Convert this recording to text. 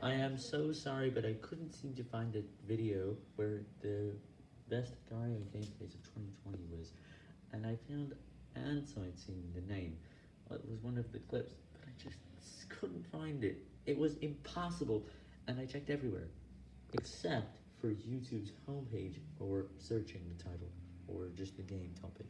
I am so sorry, but I couldn't seem to find a video where the best Gario gameplays of 2020 was, and I found Ansoid seeing the name. It was one of the clips, but I just couldn't find it. It was impossible, and I checked everywhere, except for YouTube's homepage or searching the title, or just the game topic.